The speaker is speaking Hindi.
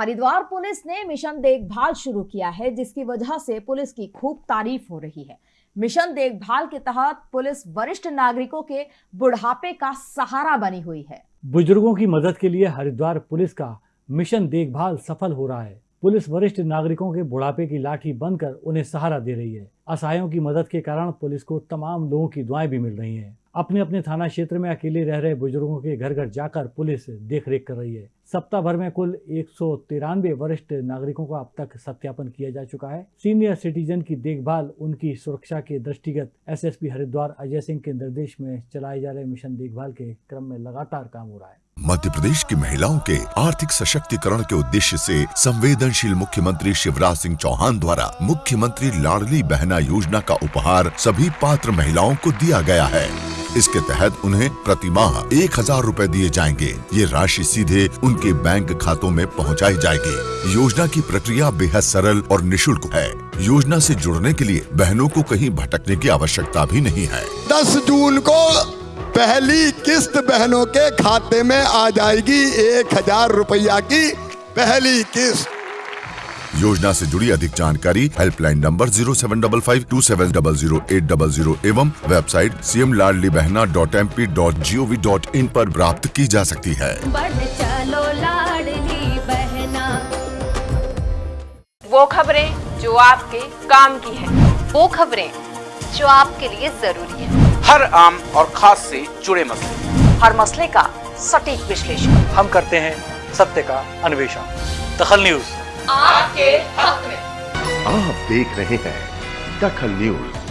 हरिद्वार पुलिस ने मिशन देखभाल शुरू किया है, जिसकी वजह से पुलिस की खूब तारीफ़ हो रही है। मिशन देखभाल के तहत पुलिस वरिष्ठ नागरिकों के बुढ़ापे का सहारा बनी हुई है। बुज़ुर्गों की मदद के लिए हरिद्वार पुलिस का मिशन देखभाल सफल हो रहा है। पुलिस वरिष्ठ नागरिकों के बुढ़ापे की लाठी बनकर उन्हें सहारा दे रही है। असहायों की मदद के कारण पुलिस को तमाम लोगों की दुआएँ भी मिल रही हैं। अपने अपने थाना क्षेत्र में अकेले रह रहे बुज़ुर्गों के घर घर जाकर पुलिस देख रेख कर रही है। सप्ताह भर में कुल एक सौ तिरानवे वरिष्ठ नागरिकों का अब तक सत्यापन किया जा चुका है। सीनियर सिटीजन की देखभाल, उनकी सुरक्षा के दृष्टिगत एसएसपी हरिद्वार अजय सिंह के निर्देश में चलाए जा रहे मिशन देखभाल के क्रम में लगातार काम हो रहा है। मध्य प्रदेश की महिलाओं के आर्थिक सशक्तिकरण के उद्देश्य से संवेदनशील मुख्यमंत्री शिवराज सिंह चौहान द्वारा मुख्यमंत्री लाडली बहना योजना का उपहार सभी पात्र महिलाओं को दिया गया है। इसके तहत उन्हें प्रति माह एक हज़ार रूपए दिए जाएँगे। ये राशि सीधे उनके बैंक खातों में पहुंचाई जाएगी। योजना की प्रक्रिया बेहद सरल और निशुल्क है। योजना से जुड़ने के लिए बहनों को कहीं भटकने की आवश्यकता भी नहीं है। दस जून को पहली किस्त बहनों के खाते में आ जाएगी एक हज़ार रुपया की पहली किस्त। योजना से जुड़ी अधिक जानकारी helpline number zero seven double five two seven double zero eight double zero एवं website C M Ladli Behna dot M P dot G O V dot in आरोप प्राप्त की जा सकती है। चलो बहना। वो खबरें जो आपके काम की है। वो खबरें जो आपके लिए ज़रूरी है। हर आम और खास से जुड़े मसले। हर मसले का सटीक विश्लेषण। हम करते हैं सत्य का अन्वेषण। दखल न्यूज़। आपके हक में। आप देख रहे हैं दखल न्यूज़।